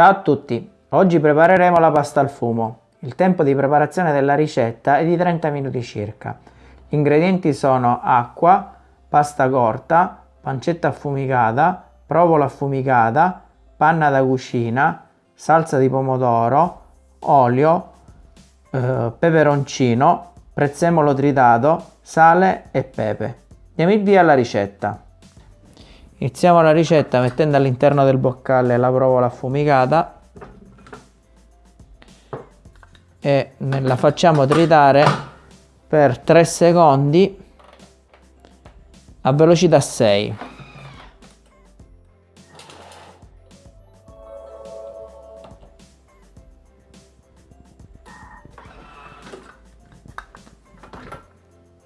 Ciao a tutti, oggi prepareremo la pasta al fumo. Il tempo di preparazione della ricetta è di 30 minuti circa. Gli ingredienti sono acqua, pasta corta, pancetta affumicata, provola affumicata, panna da cucina, salsa di pomodoro, olio, eh, peperoncino, prezzemolo tritato, sale e pepe. Diamo il via alla ricetta. Iniziamo la ricetta mettendo all'interno del boccale la provola affumicata e la facciamo tritare per 3 secondi a velocità 6.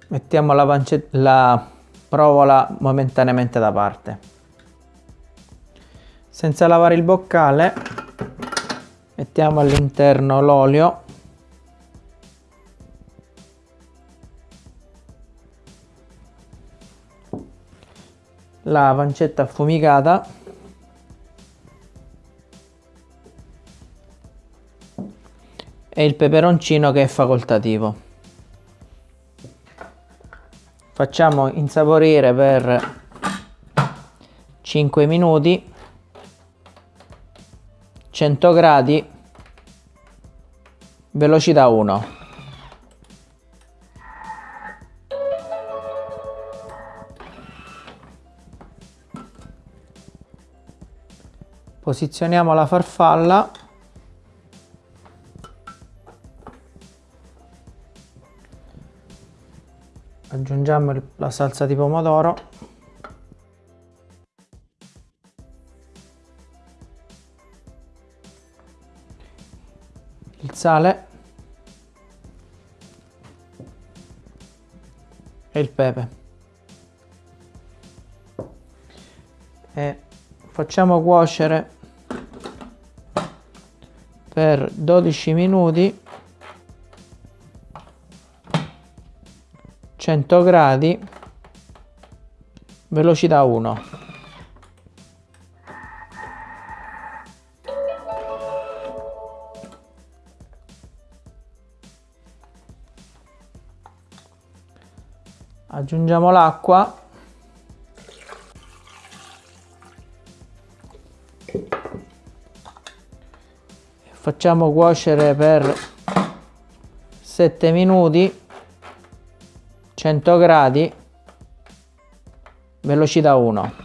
Mettiamo la, la provola momentaneamente da parte. Senza lavare il boccale mettiamo all'interno l'olio. La pancetta affumicata. E il peperoncino che è facoltativo. Facciamo insaporire per 5 minuti 100 gradi. Velocità 1 posizioniamo la farfalla. Aggiungiamo la salsa di pomodoro il sale. E il pepe. E facciamo cuocere per 12 minuti 100 gradi velocità 1 aggiungiamo l'acqua. Facciamo cuocere per 7 minuti 100 gradi velocità 1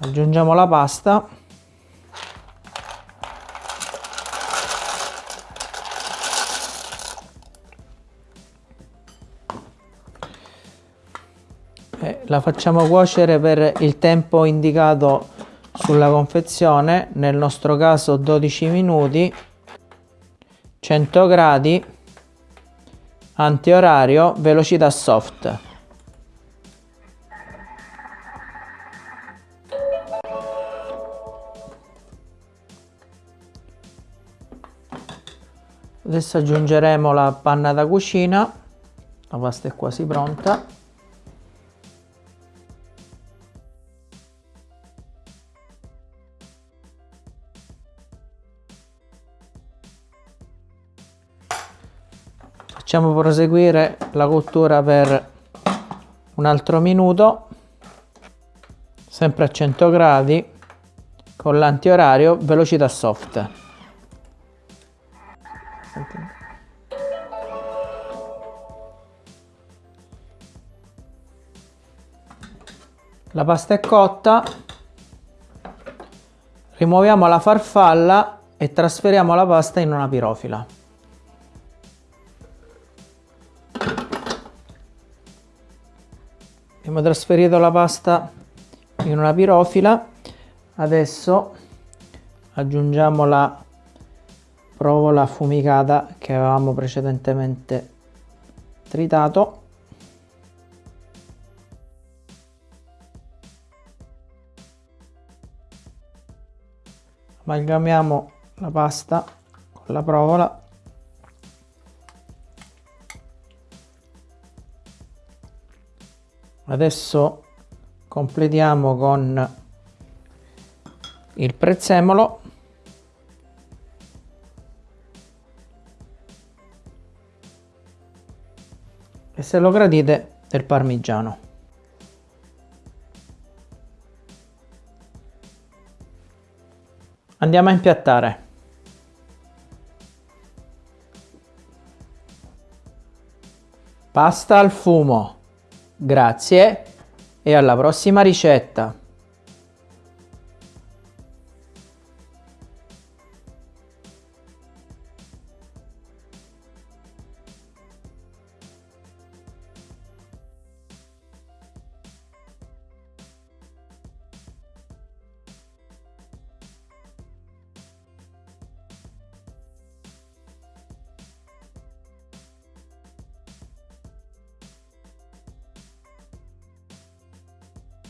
aggiungiamo la pasta. La facciamo cuocere per il tempo indicato sulla confezione. Nel nostro caso 12 minuti 100 gradi antiorario velocità soft adesso aggiungeremo la panna da cucina. La pasta è quasi pronta. Facciamo proseguire la cottura per un altro minuto. Sempre a 100 gradi con l'antiorario velocità soft la pasta è cotta rimuoviamo la farfalla e trasferiamo la pasta in una pirofila. Abbiamo trasferito la pasta in una pirofila. Adesso aggiungiamo la provola affumicata che avevamo precedentemente tritato. Amalgamiamo la pasta con la provola. Adesso completiamo con il prezzemolo. E se lo gradite del parmigiano. Andiamo a impiattare. Pasta al fumo. Grazie. E alla prossima ricetta